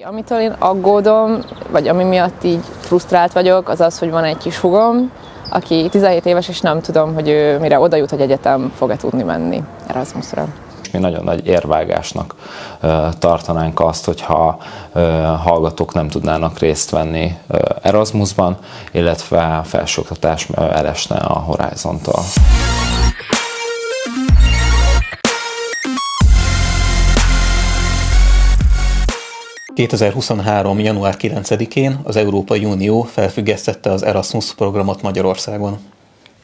Amitől én aggódom, vagy ami miatt így frusztrált vagyok, az az, hogy van egy kis hugom, aki 17 éves, és nem tudom, hogy ő mire oda jut, hogy egyetem fog-e tudni menni Erasmusra. Mi nagyon nagy érvágásnak tartanánk azt, hogyha hallgatók nem tudnának részt venni Erasmusban, illetve felsőoktatás elesne a Horizontól. 2023. január 9-én az Európai Unió felfüggesztette az Erasmus programot Magyarországon.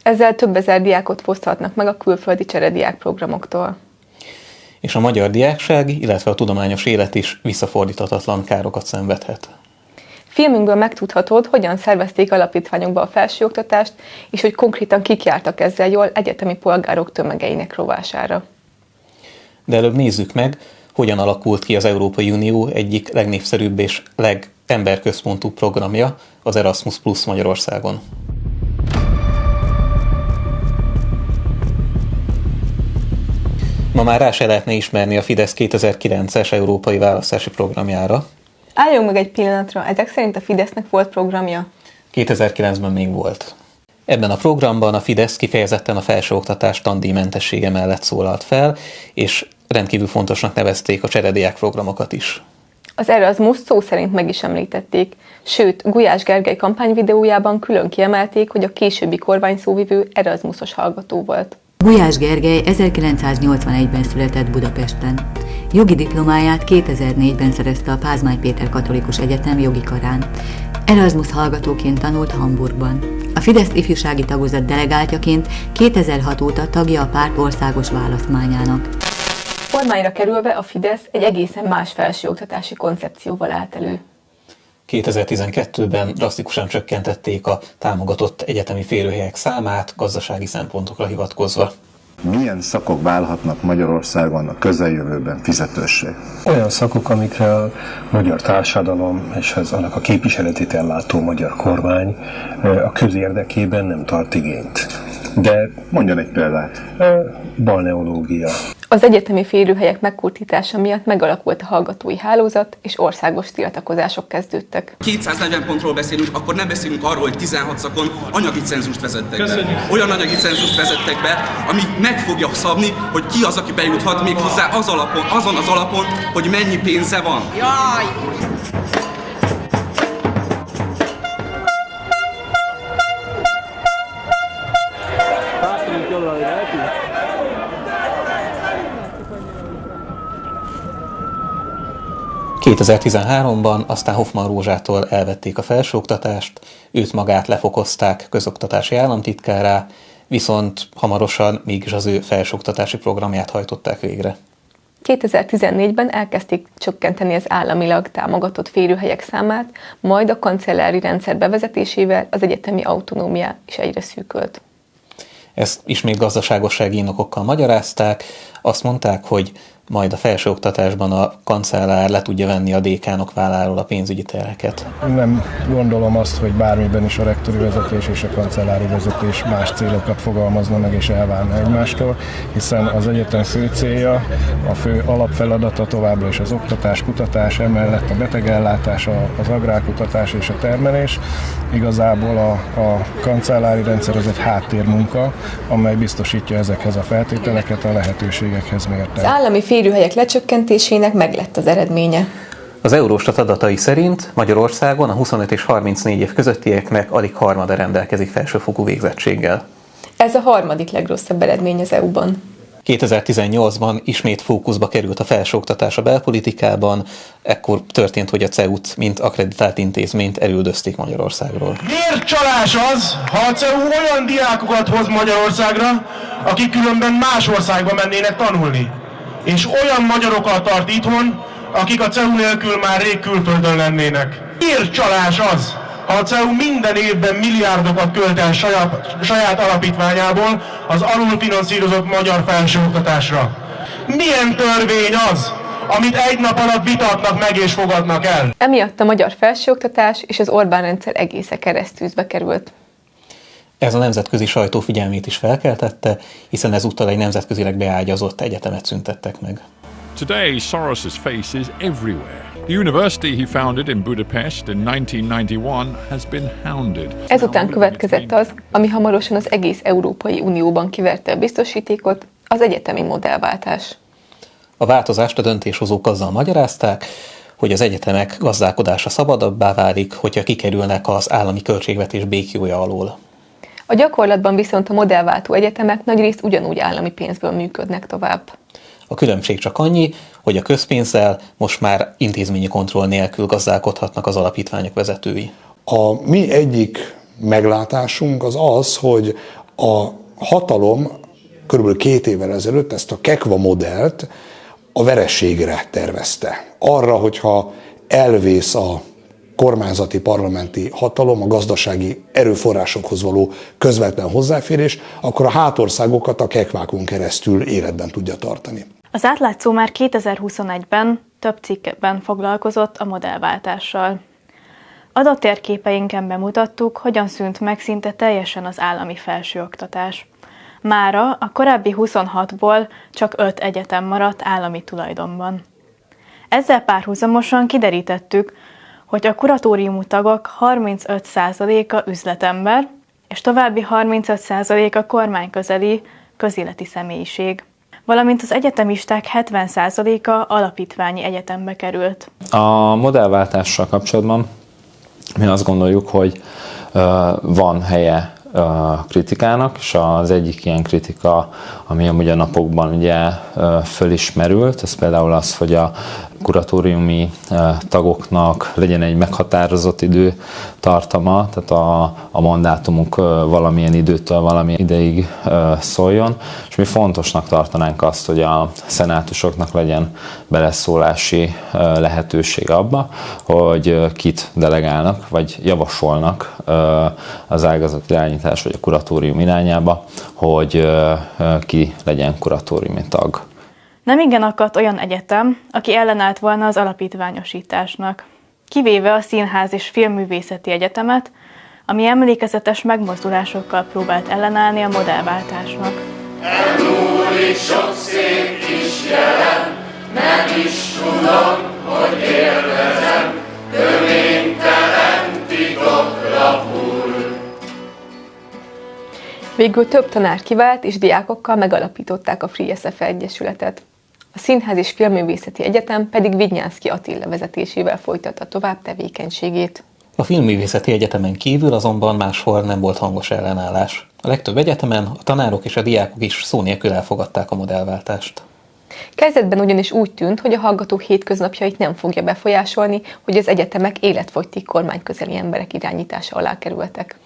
Ezzel több ezer diákot foszthatnak meg a külföldi cserediák programoktól. És a magyar diákság, illetve a tudományos élet is visszafordíthatatlan károkat szenvedhet. Filmünkből megtudhatod, hogyan szervezték alapítványokba a felsőoktatást, és hogy konkrétan kik jártak ezzel jól egyetemi polgárok tömegeinek rovására. De előbb nézzük meg, hogyan alakult ki az Európai Unió egyik legnépszerűbb és legemberközpontú programja, az Erasmus Plus Magyarországon. Ma már rá se lehetne ismerni a Fidesz 2009-es európai választási programjára. Álljunk meg egy pillanatra, ezek szerint a Fidesznek volt programja? 2009-ben még volt. Ebben a programban a Fidesz kifejezetten a felsőoktatás tandíjmentessége mellett szólalt fel, és rendkívül fontosnak nevezték a cserediák programokat is. Az Erasmus szó szerint meg is említették, sőt, Gulyás Gergely kampányvideójában külön kiemelték, hogy a későbbi kormányszóvivő Erasmusos hallgató volt. Gulyás Gergely 1981-ben született Budapesten. Jogi diplomáját 2004-ben szerezte a Pázmány Péter Katolikus Egyetem jogi karán. Erasmus hallgatóként tanult Hamburgban. A Fidesz ifjúsági tagozat delegáltjaként 2006 óta tagja a párt országos választmányának. Kormányra kerülve a Fidesz egy egészen más felsőoktatási koncepcióval állt elő. 2012-ben drasztikusan csökkentették a támogatott egyetemi férőhelyek számát gazdasági szempontokra hivatkozva. Milyen szakok válhatnak Magyarországon a közeljövőben fizetőssé? Olyan szakok, amikre a magyar társadalom és az annak a képviseletét ellátó magyar kormány a közérdekében nem tart igényt. De mondjon egy példát. Balneológia. Az egyetemi férőhelyek megkurtítása miatt megalakult a hallgatói hálózat, és országos tiltakozások kezdődtek. 240 pontról beszélünk, akkor nem beszélünk arról, hogy 16 szakon anyagi cenzust vezettek Köszönjük. be. Olyan anyagi cenzust vezettek be, ami meg fogja szabni, hogy ki az, aki bejuthat még hozzá az alapon, azon az alapon, hogy mennyi pénze van. Jaj! 2013-ban aztán Hoffman Rózsától elvették a felsőoktatást, őt magát lefokozták közoktatási államtitkárá, viszont hamarosan mégis az ő felsőoktatási programját hajtották végre. 2014-ben elkezdték csökkenteni az államilag támogatott férőhelyek számát, majd a kancellári rendszer bevezetésével az egyetemi autonómia is egyre szűkölt. Ezt ismét gazdaságossági indokokkal magyarázták, azt mondták, hogy majd a felsőoktatásban a kancellár le tudja venni a dékánok válláról a pénzügyi terheket. Nem gondolom azt, hogy bármiben is a rektori vezetés és a kancellári vezetés más célokat fogalmazna meg és elválna egymástól, hiszen az egyetem fő célja, a fő alapfeladata továbbra is az oktatás, kutatás, emellett a betegellátás, az agrárkutatás és a termelés. Igazából a, a kancellári rendszer az egy háttérmunka, amely biztosítja ezekhez a feltételeket, a lehetőségekhez mérten. Az állami férőhelyek lecsökkentésének meglett az eredménye. Az Eurostat adatai szerint Magyarországon a 25 és 34 év közöttieknek alig harmada rendelkezik felsőfokú végzettséggel. Ez a harmadik legrosszabb eredmény az EU-ban. 2018-ban ismét fókuszba került a felsőoktatás a belpolitikában, ekkor történt, hogy a CEU-t, mint akreditált intézményt elüldözték Magyarországról. Miért csalás az, ha a CEU olyan diákokat hoz Magyarországra, akik különben más országba mennének tanulni? És olyan magyarokat tart itthon, akik a CEU nélkül már rég külföldön lennének. Miért csalás az, ha a CEU minden évben milliárdokat költ el saját, saját alapítványából az alulfinanszírozott magyar felsőoktatásra? Milyen törvény az, amit egy nap alatt vitatnak meg és fogadnak el? Emiatt a magyar felsőoktatás és az Orbán rendszer egésze keresztűzbe került. Ez a nemzetközi sajtó figyelmét is felkeltette, hiszen ezúttal egy nemzetközileg beágyazott egyetemet szüntettek meg. Today Soros's face is everywhere. The university he founded in Budapest in 1991 has been hounded. Ezután következett az, ami hamarosan az egész Európai Unióban kiverte a biztosítékot, az egyetemi modellváltás. A változást a döntéshozók azzal magyarázták, hogy az egyetemek gazdálkodása szabadabbá válik, hogyha kikerülnek az állami költségvetés békjója alól. A gyakorlatban viszont a modellváltó egyetemek nagyrészt ugyanúgy állami pénzből működnek tovább. A különbség csak annyi, hogy a közpénzzel most már intézményi kontroll nélkül gazdálkodhatnak az alapítványok vezetői. A mi egyik meglátásunk az az, hogy a hatalom körülbelül két évvel ezelőtt ezt a Kekva modellt a verességre tervezte. Arra, hogyha elvész a kormányzati parlamenti hatalom, a gazdasági erőforrásokhoz való közvetlen hozzáférés, akkor a hátországokat a kekvákon keresztül életben tudja tartani. Az átlátszó már 2021-ben több cikkben foglalkozott a modellváltással. Adattérképeinken bemutattuk, hogyan szűnt meg szinte teljesen az állami felsőoktatás. Mára a korábbi 26-ból csak 5 egyetem maradt állami tulajdonban. Ezzel párhuzamosan kiderítettük, hogy a kuratóriumú tagok 35%-a üzletember, és további 35%-a kormányközeli közéleti személyiség valamint az egyetemisták 70%-a alapítványi egyetembe került. A modellváltással kapcsolatban mi azt gondoljuk, hogy van helye kritikának, és az egyik ilyen kritika, ami amúgy a napokban ugye fölismerült, ez például az, hogy a kuratóriumi tagoknak legyen egy meghatározott idő tartama, tehát a, a mandátumuk valamilyen időtől valami ideig szóljon, és mi fontosnak tartanánk azt, hogy a szenátusoknak legyen beleszólási lehetőség abba, hogy kit delegálnak, vagy javasolnak az ágazat irányítás vagy a kuratórium irányába, hogy ki legyen kuratóriumi tag. Nem igen akadt olyan egyetem, aki ellenállt volna az alapítványosításnak kivéve a Színház és Filmművészeti Egyetemet, ami emlékezetes megmozdulásokkal próbált ellenállni a modellváltásnak. Elmúlik sok szép kis jelen, nem is tudom, hogy élvezem, töménytelen titok lapul. Végül több tanár kivált, és diákokkal megalapították a Free SF Egyesületet. A Színház és Filmművészeti Egyetem pedig Vignyánszki Attila vezetésével folytatta tovább tevékenységét. A Filmművészeti Egyetemen kívül azonban máshol nem volt hangos ellenállás. A legtöbb egyetemen a tanárok és a diákok is szó nélkül elfogadták a modellváltást. Kezdetben ugyanis úgy tűnt, hogy a hallgatók hétköznapjait nem fogja befolyásolni, hogy az egyetemek életfogytig kormányközeli emberek irányítása alá kerültek.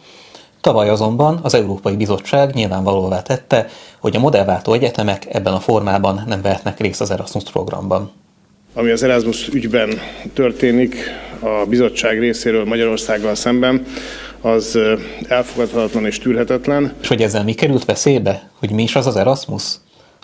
Tavaly azonban az Európai Bizottság nyilvánvalóvá tette, hogy a modellváltó egyetemek ebben a formában nem vehetnek részt az Erasmus programban. Ami az Erasmus ügyben történik a bizottság részéről Magyarországgal szemben, az elfogadhatatlan és tűrhetetlen. És hogy ezzel mi került veszélybe? Hogy mi is az az Erasmus?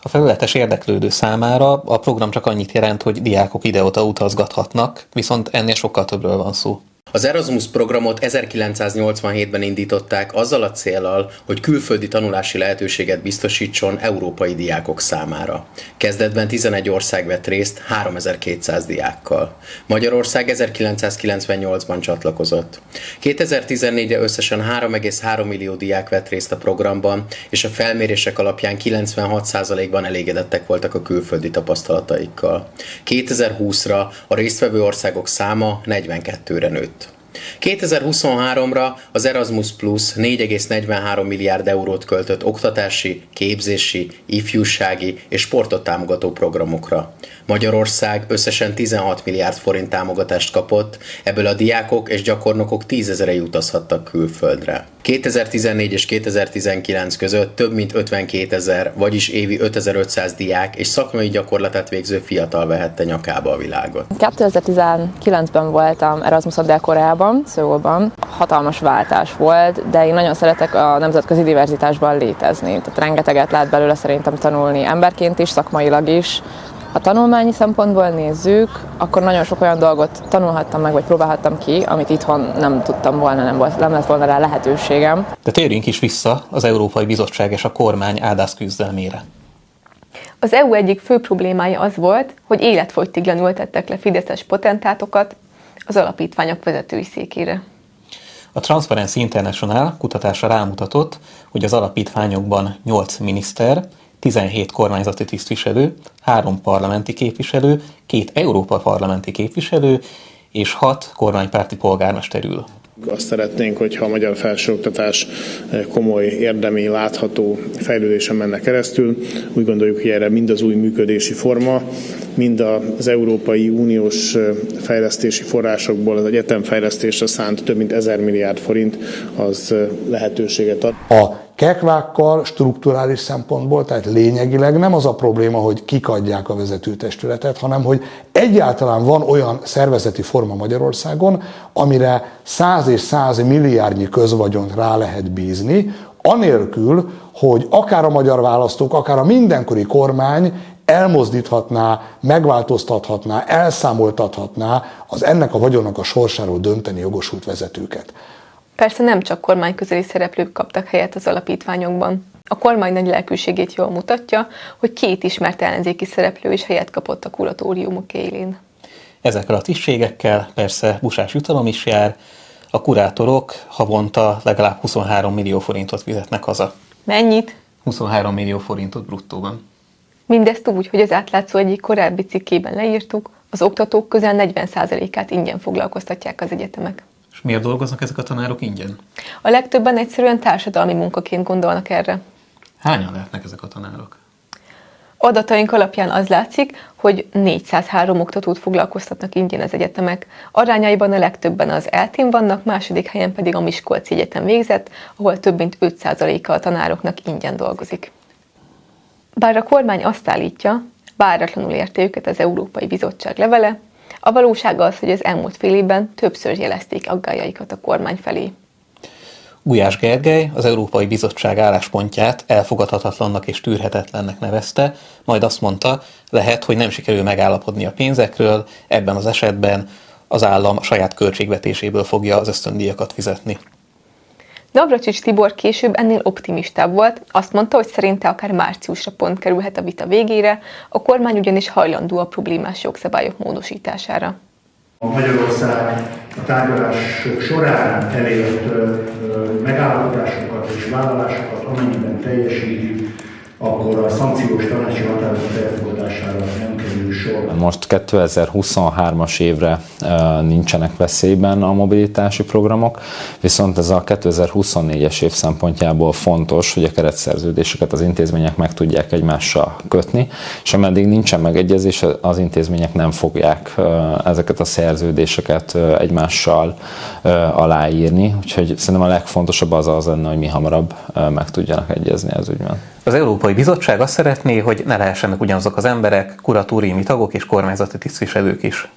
A felületes érdeklődő számára a program csak annyit jelent, hogy diákok ide-oda utazgathatnak, viszont ennél sokkal többről van szó. Az Erasmus programot 1987-ben indították azzal a célral, hogy külföldi tanulási lehetőséget biztosítson európai diákok számára. Kezdetben 11 ország vett részt 3200 diákkal. Magyarország 1998-ban csatlakozott. 2014-re összesen 3,3 millió diák vett részt a programban, és a felmérések alapján 96%-ban elégedettek voltak a külföldi tapasztalataikkal. 2020-ra a résztvevő országok száma 42-re nőtt. 2023-ra az Erasmus Plus 4,43 milliárd eurót költött oktatási, képzési, ifjúsági és sportot támogató programokra. Magyarország összesen 16 milliárd forint támogatást kapott, ebből a diákok és gyakornokok tízezerei utazhattak külföldre. 2014 és 2019 között több mint 52 ezer, vagyis évi 5500 diák és szakmai gyakorlatát végző fiatal vehette nyakába a világot. 2019-ben voltam Erasmus Dél-Koreában, Szőulban. Hatalmas váltás volt, de én nagyon szeretek a nemzetközi diverzitásban létezni. Tehát rengeteget lehet belőle szerintem tanulni emberként is, szakmailag is ha tanulmányi szempontból nézzük, akkor nagyon sok olyan dolgot tanulhattam meg, vagy próbálhattam ki, amit itthon nem tudtam volna, nem, volt, nem lett volna rá lehetőségem. De térjünk is vissza az Európai Bizottság és a kormány áldász küzdelmére. Az EU egyik fő problémája az volt, hogy életfogytiglan ültettek le fideszes potentátokat az alapítványok vezetői székére. A Transparency International kutatása rámutatott, hogy az alapítványokban 8 miniszter, 17 kormányzati tisztviselő, 3 parlamenti képviselő, 2 Európa parlamenti képviselő és 6 kormánypárti polgármester ül. Azt szeretnénk, hogyha a magyar felsőoktatás komoly, érdemi, látható fejlődésen menne keresztül. Úgy gondoljuk, hogy erre mind az új működési forma, mind az Európai Uniós fejlesztési forrásokból az egyetemfejlesztésre szánt több mint ezer milliárd forint az lehetőséget ad. A kekvákkal strukturális szempontból, tehát lényegileg nem az a probléma, hogy kik adják a vezetőtestületet, hanem hogy egyáltalán van olyan szervezeti forma Magyarországon, amire száz és száz milliárdnyi közvagyont rá lehet bízni, anélkül, hogy akár a magyar választók, akár a mindenkori kormány elmozdíthatná, megváltoztathatná, elszámoltathatná az ennek a vagyonnak a sorsáról dönteni jogosult vezetőket. Persze nem csak kormányközeli szereplők kaptak helyet az alapítványokban. A kormány nagy lelkűségét jól mutatja, hogy két ismert ellenzéki szereplő is helyet kapott a kuratóriumok élén. Ezekkel a tisztségekkel persze busás jutalom is jár, a kurátorok havonta legalább 23 millió forintot fizetnek haza. Mennyit? 23 millió forintot bruttóban. Mindezt úgy, hogy az átlátszó egyik korábbi cikkében leírtuk, az oktatók közel 40%-át ingyen foglalkoztatják az egyetemek. És miért dolgoznak ezek a tanárok ingyen? A legtöbben egyszerűen társadalmi munkaként gondolnak erre. Hányan lehetnek ezek a tanárok? Adataink alapján az látszik, hogy 403 oktatót foglalkoztatnak ingyen az egyetemek. Arányaiban a legtöbben az eltén vannak, második helyen pedig a Miskolci Egyetem végzett, ahol több mint 5%-a a tanároknak ingyen dolgozik. Bár a kormány azt állítja, váratlanul érte őket az Európai Bizottság levele, a valóság az, hogy az elmúlt fél évben többször jelezték aggájaikat a kormány felé. Gulyás Gergely az Európai Bizottság álláspontját elfogadhatatlannak és tűrhetetlennek nevezte, majd azt mondta, lehet, hogy nem sikerül megállapodni a pénzekről, ebben az esetben az állam a saját költségvetéséből fogja az ösztöndíjakat fizetni. Navracsics Tibor később ennél optimistább volt, azt mondta, hogy szerinte akár márciusra pont kerülhet a vita végére, a kormány ugyanis hajlandó a problémás jogszabályok módosítására. A Magyarország a tárgyalások során elért megállapodásokat és vállalásokat, amennyiben teljesíti, akkor a szankciós tanácsi határozat elfogadására nem kerül sor. Most 2023-as évre nincsenek veszélyben a mobilitási programok, viszont ez a 2024-es év szempontjából fontos, hogy a keretszerződéseket az intézmények meg tudják egymással kötni, és ameddig nincsen megegyezés, az intézmények nem fogják ezeket a szerződéseket egymással aláírni, úgyhogy szerintem a legfontosabb az az lenne, hogy mi hamarabb meg tudjanak egyezni az ügyben. Az Európai Bizottság azt szeretné, hogy ne lehessenek ugyanazok az emberek, kuratóriumi tagok és kormányzati tisztviselők is.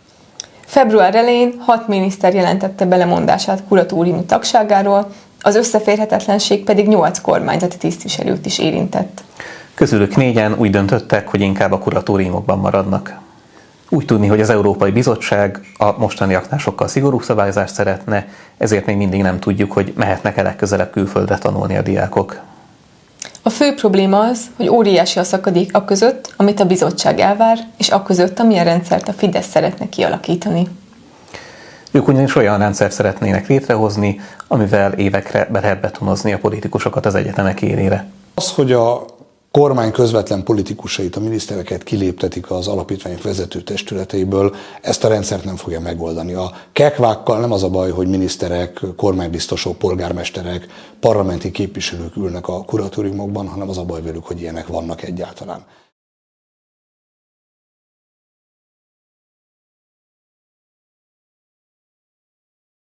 Február elején hat miniszter jelentette belemondását kuratóriumi tagságáról, az összeférhetetlenség pedig nyolc kormányzati tisztviselőt is érintett. Közülük négyen úgy döntöttek, hogy inkább a kuratóriumokban maradnak. Úgy tudni, hogy az Európai Bizottság a mostani aknásokkal szigorú szabályozást szeretne, ezért még mindig nem tudjuk, hogy mehetnek-e legközelebb külföldre tanulni a diákok. A fő probléma az, hogy óriási a szakadék a között, amit a bizottság elvár, és a között, amilyen rendszert a Fidesz szeretne kialakítani. Ők ugyanis olyan rendszer szeretnének létrehozni, amivel évekre be lehet betonozni a politikusokat az egyetemek élére. Az, hogy a kormány közvetlen politikusait, a minisztereket kiléptetik az alapítványok vezető testületeiből, ezt a rendszert nem fogja megoldani. A kekvákkal nem az a baj, hogy miniszterek, kormánybiztosok, polgármesterek, parlamenti képviselők ülnek a kuratóriumokban, hanem az a baj velük, hogy ilyenek vannak egyáltalán.